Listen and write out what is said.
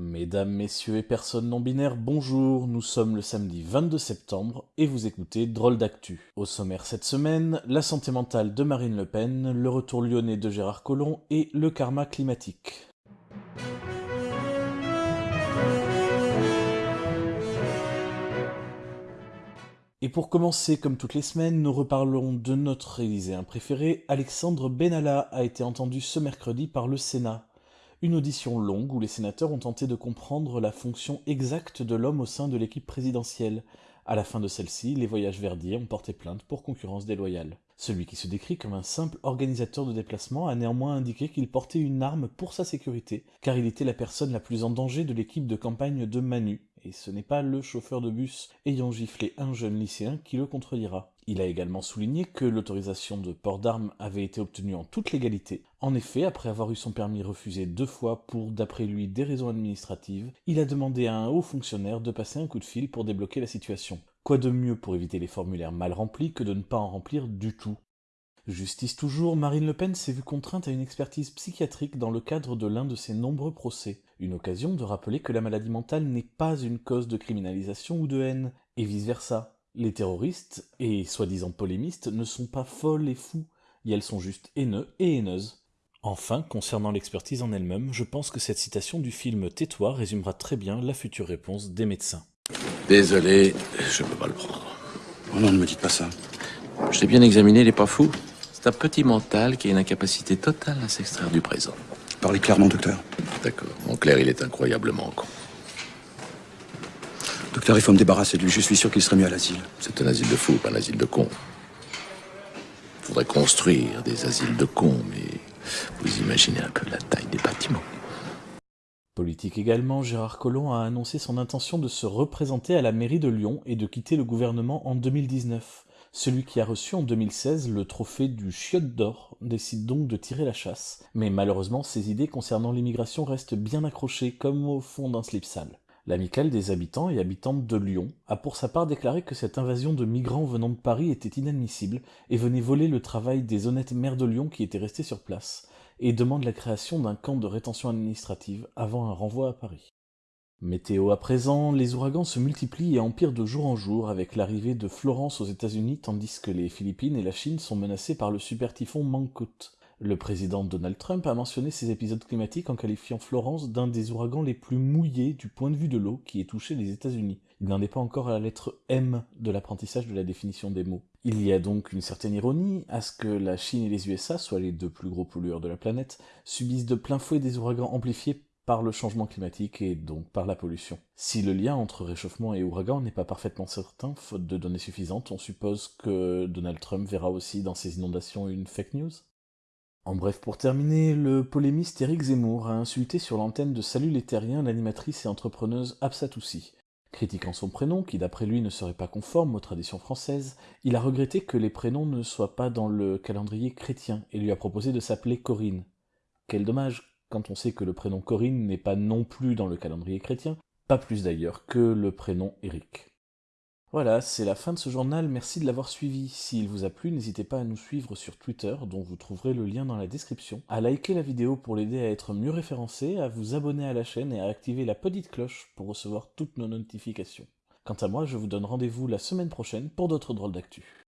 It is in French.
Mesdames, messieurs et personnes non binaires, bonjour, nous sommes le samedi 22 septembre et vous écoutez Drôle d'actu. Au sommaire cette semaine, la santé mentale de Marine Le Pen, le retour lyonnais de Gérard Collomb et le karma climatique. Et pour commencer, comme toutes les semaines, nous reparlons de notre élyséen préféré. Alexandre Benalla a été entendu ce mercredi par le Sénat. Une audition longue où les sénateurs ont tenté de comprendre la fonction exacte de l'homme au sein de l'équipe présidentielle. À la fin de celle-ci, les voyages verdiers ont porté plainte pour concurrence déloyale. Celui qui se décrit comme un simple organisateur de déplacement a néanmoins indiqué qu'il portait une arme pour sa sécurité, car il était la personne la plus en danger de l'équipe de campagne de Manu, et ce n'est pas le chauffeur de bus ayant giflé un jeune lycéen qui le contredira. Il a également souligné que l'autorisation de port d'armes avait été obtenue en toute légalité. En effet, après avoir eu son permis refusé deux fois pour, d'après lui, des raisons administratives, il a demandé à un haut fonctionnaire de passer un coup de fil pour débloquer la situation. Quoi de mieux pour éviter les formulaires mal remplis que de ne pas en remplir du tout? Justice toujours, Marine Le Pen s'est vue contrainte à une expertise psychiatrique dans le cadre de l'un de ses nombreux procès. Une occasion de rappeler que la maladie mentale n'est pas une cause de criminalisation ou de haine, et vice-versa. Les terroristes, et soi-disant polémistes, ne sont pas folles et fous, et elles sont juste haineux et haineuses. Enfin, concernant l'expertise en elle-même, je pense que cette citation du film Tais-toi résumera très bien la future réponse des médecins. Désolé, je peux pas le prendre. Oh non, ne me dites pas ça. Je l'ai bien examiné, il est pas fou. C'est un petit mental qui a une incapacité totale à s'extraire du présent. Parlez clairement, docteur. D'accord. Mon clair, il est incroyablement con. Docteur, il faut me débarrasser de lui. Je suis sûr qu'il serait mieux à l'asile. C'est un asile de fous, pas un asile de cons. Faudrait construire des asiles de cons, mais vous imaginez un peu la taille des bâtiments. Politique également, Gérard Collomb a annoncé son intention de se représenter à la mairie de Lyon et de quitter le gouvernement en 2019. Celui qui a reçu en 2016 le trophée du chiotte d'or décide donc de tirer la chasse, mais malheureusement ses idées concernant l'immigration restent bien accrochées comme au fond d'un slip sale. L'amicale des habitants et habitantes de Lyon a pour sa part déclaré que cette invasion de migrants venant de Paris était inadmissible et venait voler le travail des honnêtes maires de Lyon qui étaient restés sur place, et demande la création d'un camp de rétention administrative avant un renvoi à Paris. Météo à présent, les ouragans se multiplient et empirent de jour en jour avec l'arrivée de Florence aux États-Unis tandis que les Philippines et la Chine sont menacées par le super typhon Mangkut. Le président Donald Trump a mentionné ces épisodes climatiques en qualifiant Florence d'un des ouragans les plus mouillés du point de vue de l'eau qui ait touché les États-Unis. Il n'en est pas encore à la lettre M de l'apprentissage de la définition des mots. Il y a donc une certaine ironie à ce que la Chine et les USA, soit les deux plus gros pollueurs de la planète, subissent de plein fouet des ouragans amplifiés par le changement climatique et donc par la pollution. Si le lien entre réchauffement et ouragan n'est pas parfaitement certain, faute de données suffisantes, on suppose que Donald Trump verra aussi dans ces inondations une fake news? En bref, pour terminer, le polémiste Eric Zemmour a insulté sur l'antenne de Salut les Terriens l'animatrice et entrepreneuse Absatoussi. Critiquant son prénom, qui d'après lui ne serait pas conforme aux traditions françaises, il a regretté que les prénoms ne soient pas dans le calendrier chrétien et lui a proposé de s'appeler Corinne. Quel dommage, quand on sait que le prénom Corinne n'est pas non plus dans le calendrier chrétien, pas plus d'ailleurs que le prénom Eric. Voilà, c'est la fin de ce journal, merci de l'avoir suivi. S'il vous a plu, n'hésitez pas à nous suivre sur Twitter, dont vous trouverez le lien dans la description, à liker la vidéo pour l'aider à être mieux référencé, à vous abonner à la chaîne et à activer la petite cloche pour recevoir toutes nos notifications. Quant à moi, je vous donne rendez-vous la semaine prochaine pour d'autres drôles d'actu.